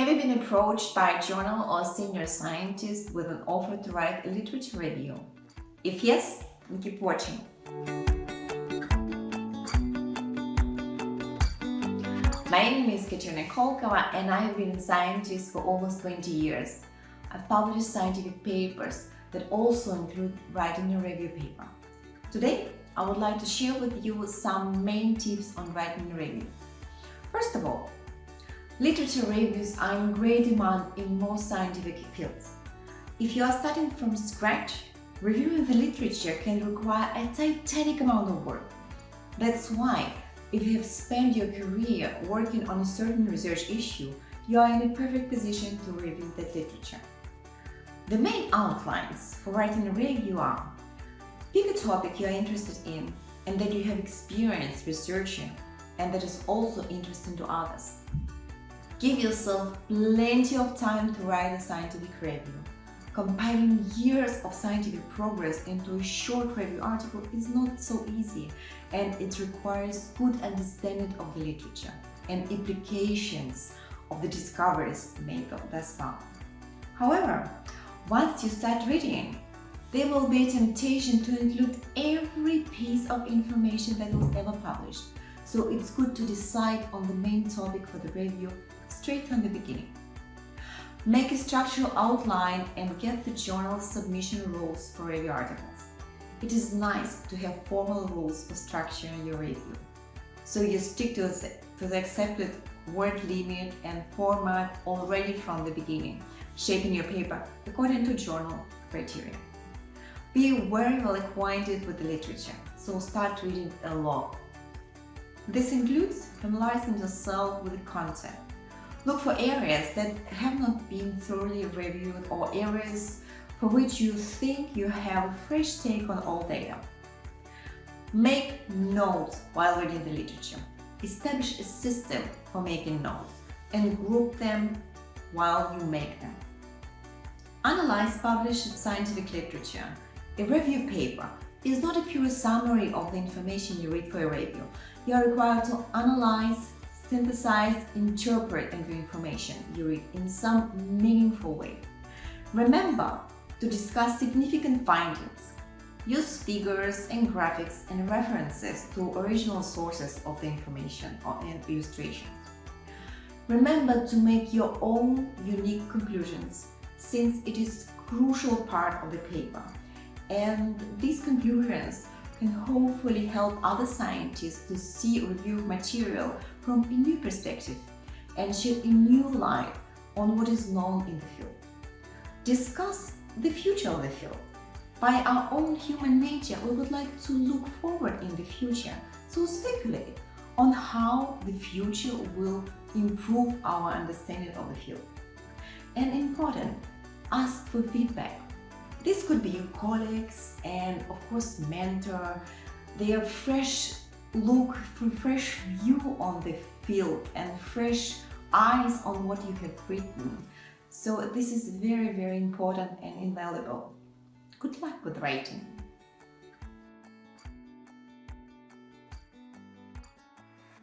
Have you been approached by a journal or senior scientist with an offer to write a literature review? If yes, keep watching. My name is Katerina Kolkova and I have been a scientist for almost 20 years. I've published scientific papers that also include writing a review paper. Today, I would like to share with you some main tips on writing a review. Literature reviews are in great demand in most scientific fields. If you are starting from scratch, reviewing the literature can require a titanic amount of work. That's why, if you have spent your career working on a certain research issue, you are in a perfect position to review that literature. The main outlines for writing a review are Pick a topic you are interested in and that you have experience researching and that is also interesting to others. Give yourself plenty of time to write a scientific review. Compiling years of scientific progress into a short review article is not so easy and it requires good understanding of the literature and implications of the discoveries made thus far. However, once you start reading, there will be a temptation to include every piece of information that was ever published. So it's good to decide on the main topic for the review straight from the beginning. Make a structural outline and get the journal submission rules for review articles. It is nice to have formal rules for structuring your review. So you stick to the, to the accepted word limit and format already from the beginning shaping your paper according to journal criteria. Be very well acquainted with the literature, so start reading a lot. This includes familiarizing yourself with the content. Look for areas that have not been thoroughly reviewed or areas for which you think you have a fresh take on all data. Make notes while reading the literature. Establish a system for making notes and group them while you make them. Analyze published scientific literature. A review paper is not a pure summary of the information you read for a review. You are required to analyze, synthesize, interpret and the information you read in some meaningful way. Remember to discuss significant findings. Use figures and graphics and references to original sources of the information and illustrations. Remember to make your own unique conclusions since it is crucial part of the paper. And these conclusions can hopefully help other scientists to see reviewed material from a new perspective and shed a new light on what is known in the field. Discuss the future of the field. By our own human nature, we would like to look forward in the future, so speculate on how the future will improve our understanding of the field. And important, ask for feedback. This could be your colleagues and of course mentor, their fresh look, through fresh view on the field and fresh eyes on what you have written. So this is very, very important and invaluable. Good luck with writing.